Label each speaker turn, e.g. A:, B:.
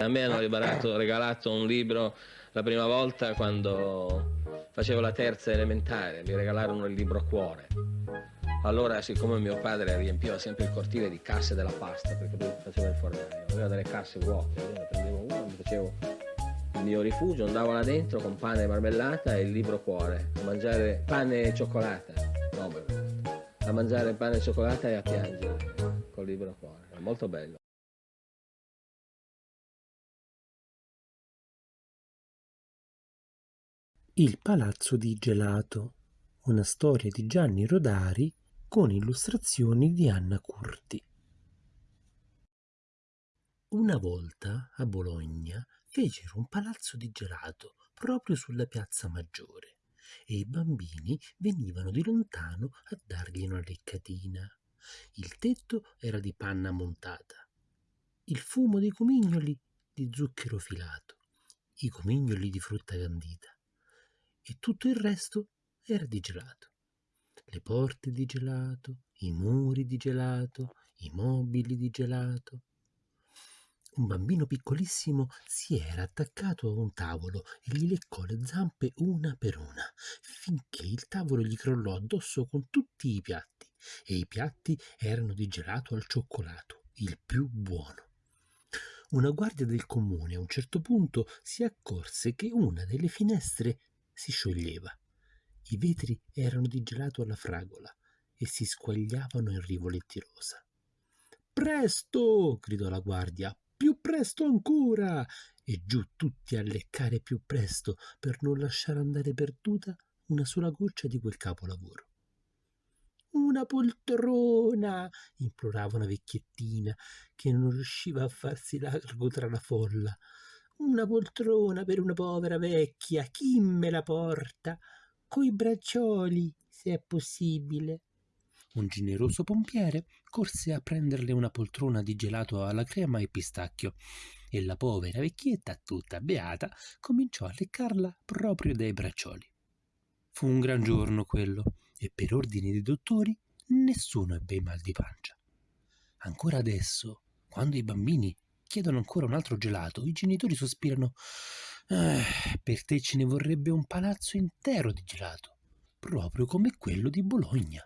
A: A me hanno regalato, un libro la prima volta quando facevo la terza elementare, mi regalarono il libro Cuore. Allora, siccome mio padre riempiva sempre il cortile di casse della pasta, perché lui faceva il fornaio, aveva delle casse vuote, io ne prendevo una, mi facevo il mio rifugio, andavo là dentro con pane e marmellata e il libro Cuore, a mangiare pane e cioccolata, no, a mangiare pane e cioccolata e a piangere col libro Cuore, era molto bello.
B: Il Palazzo di Gelato, una storia di Gianni Rodari con illustrazioni di Anna Curti. Una volta a Bologna fecero un palazzo di gelato proprio sulla piazza Maggiore e i bambini venivano di lontano a dargli una leccatina. Il tetto era di panna montata, il fumo dei comignoli di zucchero filato, i comignoli di frutta candita e tutto il resto era di gelato. Le porte di gelato, i muri di gelato, i mobili di gelato. Un bambino piccolissimo si era attaccato a un tavolo e gli leccò le zampe una per una, finché il tavolo gli crollò addosso con tutti i piatti, e i piatti erano di gelato al cioccolato, il più buono. Una guardia del comune a un certo punto si accorse che una delle finestre si scioglieva. I vetri erano di gelato alla fragola e si squagliavano in rivoletti rosa. Presto! gridò la guardia. Più presto ancora! E giù tutti a leccare più presto per non lasciare andare perduta una sola goccia di quel capolavoro. Una poltrona! implorava una vecchiettina che non riusciva a farsi largo tra la folla. Una poltrona per una povera vecchia, chi me la porta? Coi braccioli, se è possibile. Un generoso pompiere corse a prenderle una poltrona di gelato alla crema e pistacchio e la povera vecchietta, tutta beata, cominciò a leccarla proprio dai braccioli. Fu un gran giorno quello e per ordine dei dottori nessuno ebbe mal di pancia. Ancora adesso, quando i bambini chiedono ancora un altro gelato, i genitori sospirano eh, per te ce ne vorrebbe un palazzo intero di gelato, proprio come quello di Bologna.